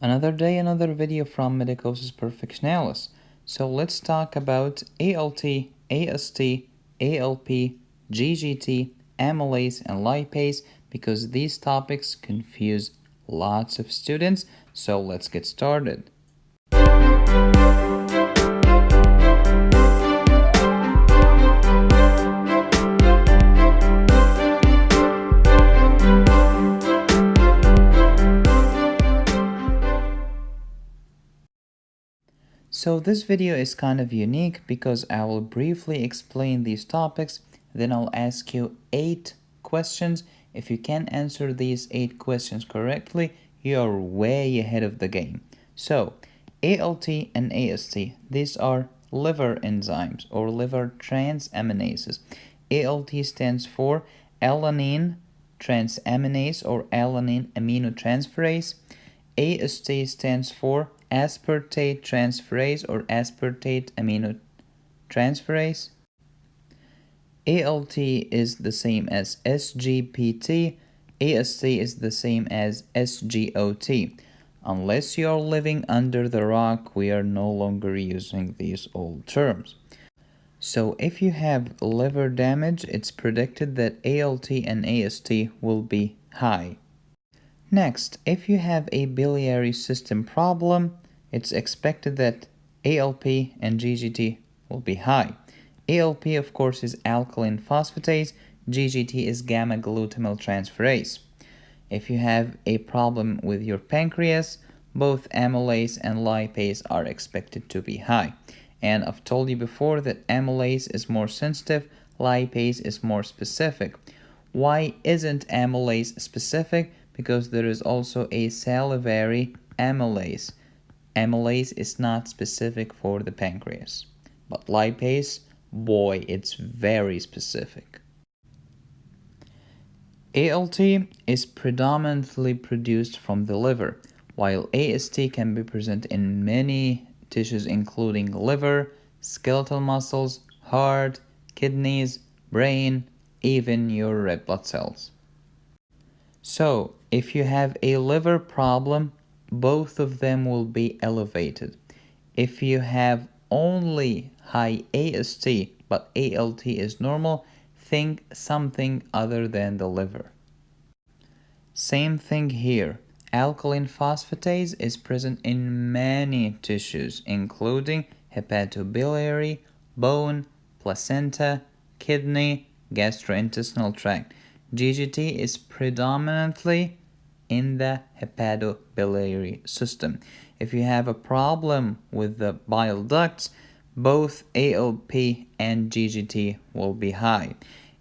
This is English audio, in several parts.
Another day, another video from Medicosis Perfectionalis. So let's talk about ALT, AST, ALP, GGT, amylase, and lipase because these topics confuse lots of students. So let's get started. So this video is kind of unique because I will briefly explain these topics, then I'll ask you 8 questions. If you can answer these 8 questions correctly, you are way ahead of the game. So, ALT and AST, these are liver enzymes or liver transaminases. ALT stands for alanine transaminase or alanine aminotransferase. AST stands for aspartate transferase or aspartate amino aminotransferase. ALT is the same as SGPT, AST is the same as SGOT. Unless you are living under the rock, we are no longer using these old terms. So if you have liver damage, it's predicted that ALT and AST will be high. Next, if you have a biliary system problem, it's expected that ALP and GGT will be high. ALP, of course, is alkaline phosphatase, GGT is gamma glutamyl transferase. If you have a problem with your pancreas, both amylase and lipase are expected to be high. And I've told you before that amylase is more sensitive, lipase is more specific. Why isn't amylase specific? Because there is also a salivary amylase. Amylase is not specific for the pancreas, but lipase, boy, it's very specific. ALT is predominantly produced from the liver, while AST can be present in many tissues including liver, skeletal muscles, heart, kidneys, brain, even your red blood cells. So, if you have a liver problem, both of them will be elevated. If you have only high AST but ALT is normal, think something other than the liver. Same thing here. Alkaline phosphatase is present in many tissues, including hepatobiliary, bone, placenta, kidney, gastrointestinal tract. GGT is predominantly in the hepatobiliary system. If you have a problem with the bile ducts, both ALP and GGT will be high.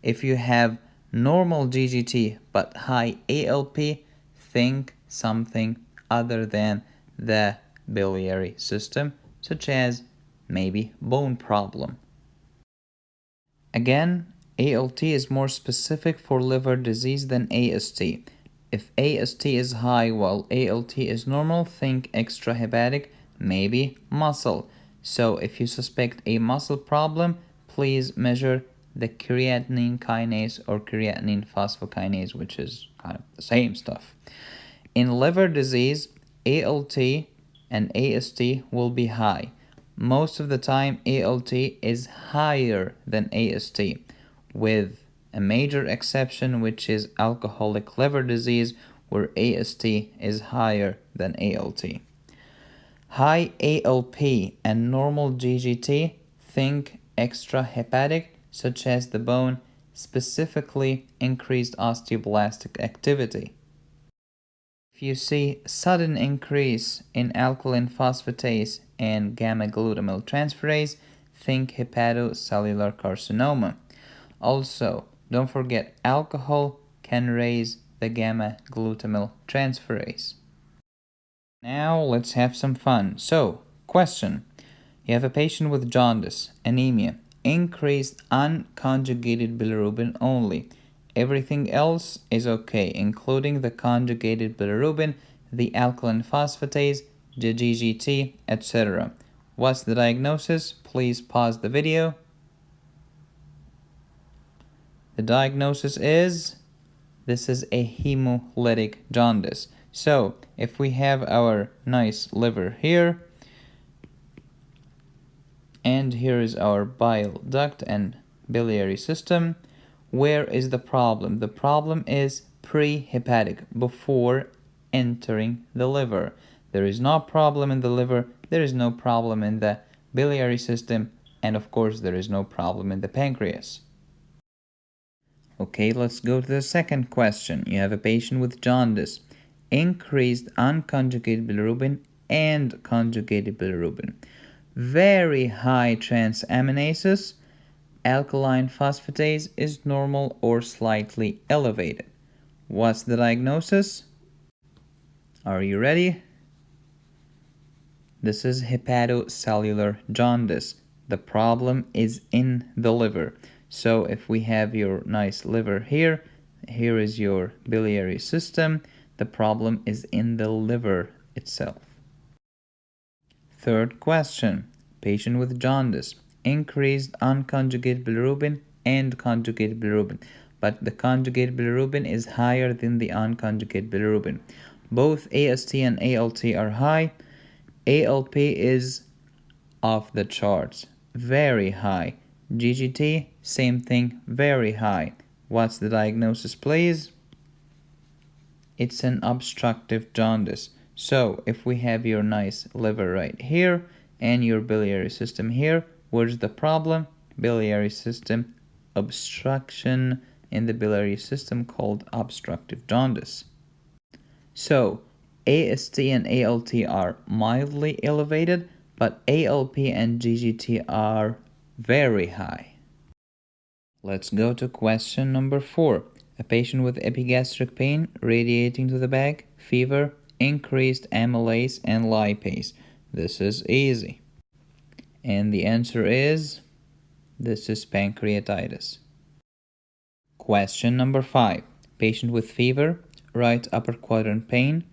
If you have normal GGT but high ALP, think something other than the biliary system, such as maybe bone problem. Again, ALT is more specific for liver disease than AST. If AST is high while ALT is normal, think extrahepatic, maybe muscle. So if you suspect a muscle problem, please measure the creatinine kinase or creatinine phosphokinase, which is kind of the same stuff. In liver disease, ALT and AST will be high. Most of the time, ALT is higher than AST with a major exception which is alcoholic liver disease where AST is higher than ALT. High ALP and normal GGT think extrahepatic such as the bone specifically increased osteoblastic activity. If you see sudden increase in alkaline phosphatase and gamma glutamyl transferase, think hepatocellular carcinoma. Also, don't forget alcohol can raise the gamma glutamyl transferase. Now let's have some fun. So, question. You have a patient with jaundice, anemia, increased unconjugated bilirubin only. Everything else is okay, including the conjugated bilirubin, the alkaline phosphatase, the GGT, etc. What's the diagnosis? Please pause the video the diagnosis is this is a hemolytic jaundice. So if we have our nice liver here, and here is our bile duct and biliary system, where is the problem? The problem is pre-hepatic, before entering the liver. There is no problem in the liver, there is no problem in the biliary system, and of course there is no problem in the pancreas. Okay, let's go to the second question. You have a patient with jaundice, increased unconjugated bilirubin and conjugated bilirubin, very high transaminases, alkaline phosphatase is normal or slightly elevated. What's the diagnosis? Are you ready? This is hepatocellular jaundice. The problem is in the liver. So if we have your nice liver here, here is your biliary system. The problem is in the liver itself. Third question. Patient with jaundice. Increased unconjugated bilirubin and conjugated bilirubin. But the conjugated bilirubin is higher than the unconjugated bilirubin. Both AST and ALT are high. ALP is off the charts. Very high. GGT, same thing, very high. What's the diagnosis, please? It's an obstructive jaundice. So, if we have your nice liver right here and your biliary system here, where's the problem? Biliary system obstruction in the biliary system called obstructive jaundice. So, AST and ALT are mildly elevated, but ALP and GGT are very high. Let's go to question number four. A patient with epigastric pain radiating to the back, fever, increased amylase and lipase. This is easy. And the answer is this is pancreatitis. Question number five. Patient with fever, right upper quadrant pain,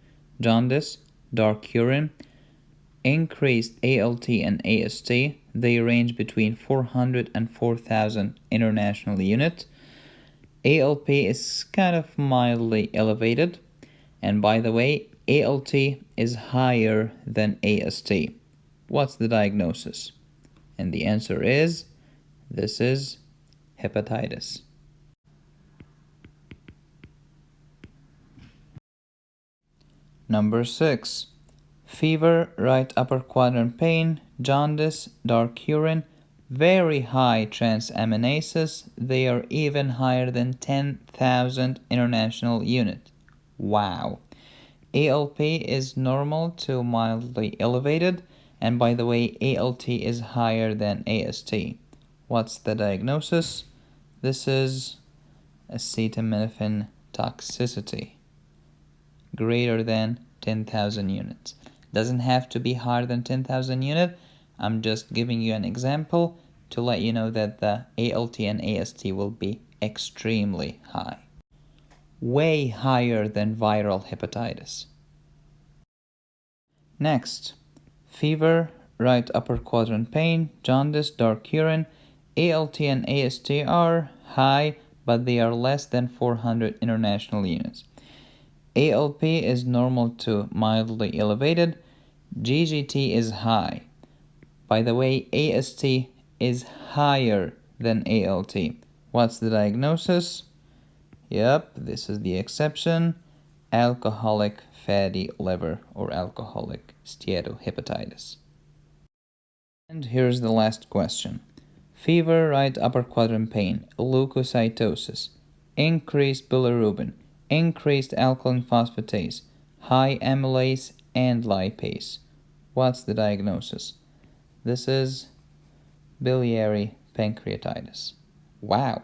jaundice, dark urine, increased ALT and AST. They range between 400 and 4000 international unit. ALP is kind of mildly elevated. And by the way, ALT is higher than AST. What's the diagnosis? And the answer is this is hepatitis. Number 6 fever, right upper quadrant pain, jaundice, dark urine, very high transaminases. They are even higher than 10,000 international unit. Wow. ALP is normal to mildly elevated. And by the way, ALT is higher than AST. What's the diagnosis? This is acetaminophen toxicity greater than 10,000 units doesn't have to be higher than 10,000 unit. I'm just giving you an example to let you know that the ALT and AST will be extremely high. Way higher than viral hepatitis. Next, fever, right upper quadrant pain, jaundice, dark urine, ALT and AST are high, but they are less than 400 international units. ALP is normal to mildly elevated, GGT is high. By the way, AST is higher than ALT. What's the diagnosis? Yep, this is the exception. Alcoholic fatty liver or alcoholic steatohepatitis. And here's the last question. Fever, right upper quadrant pain, leukocytosis, increased bilirubin, increased alkaline phosphatase, high amylase and lipase. What's the diagnosis? This is biliary pancreatitis. Wow.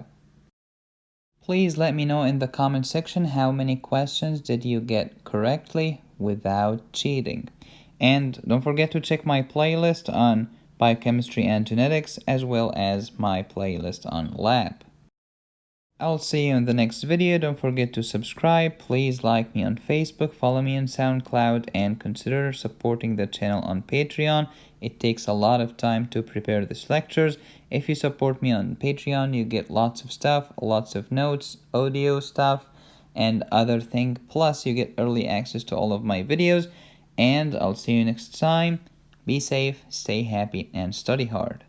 Please let me know in the comment section how many questions did you get correctly without cheating. And don't forget to check my playlist on biochemistry and genetics as well as my playlist on lab. I'll see you in the next video. Don't forget to subscribe. Please like me on Facebook, follow me on SoundCloud, and consider supporting the channel on Patreon. It takes a lot of time to prepare these lectures. If you support me on Patreon, you get lots of stuff, lots of notes, audio stuff, and other thing plus you get early access to all of my videos and I'll see you next time be safe stay happy and study hard